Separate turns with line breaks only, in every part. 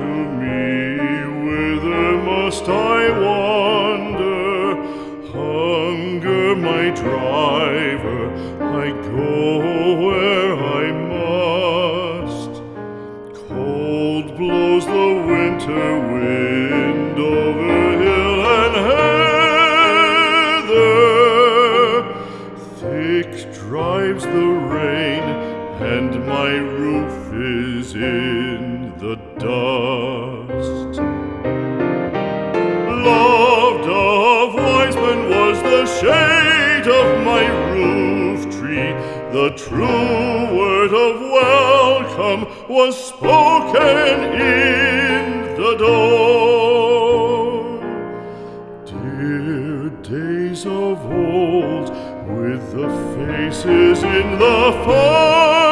to me, whither must I wander? Hunger my driver, I go where I must. Cold blows the winter wind over hill and heather. Thick drives the rain, and my roof is in the dust. Loved of wise men was the shade of my roof tree. The true word of welcome was spoken in the door. Dear days of old, with the faces in the firelight,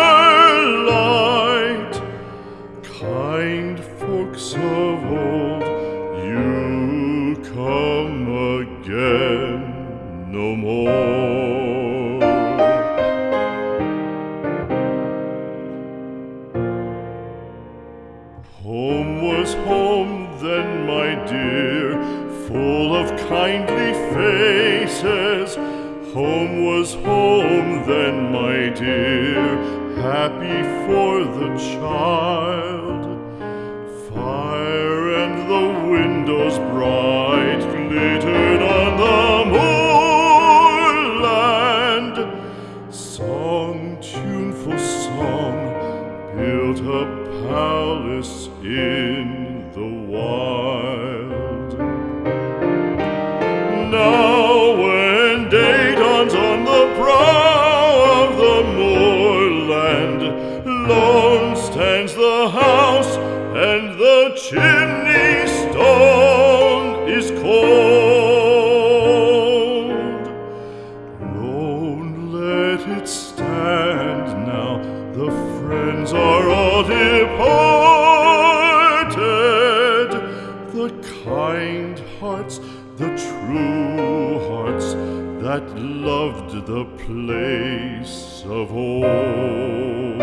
Home was home then, my dear, full of kindly faces. Home was home then, my dear, happy for the child. The wild. Hearts, the true hearts that loved the place of old.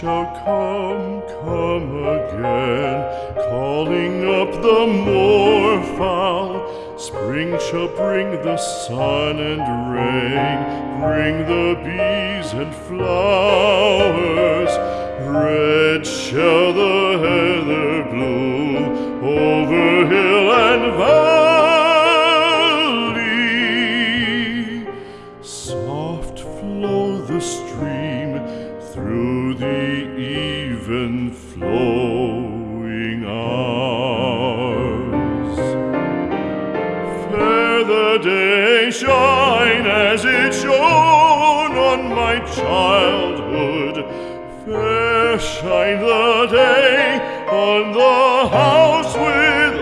Shall come, come again, calling up the moorfowl. Spring shall bring the sun and rain, bring the bees and flowers. Red shall the heather bloom over hill and valley. Soft flow the stream through even flowing hours. Fair the day shine as it shone on my childhood. Fair shine the day on the house with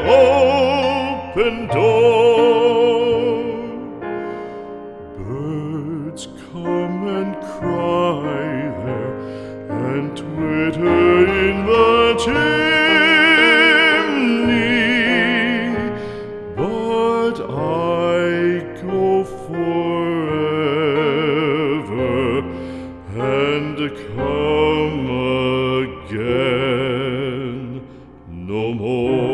open door. that I go forever and come again no more.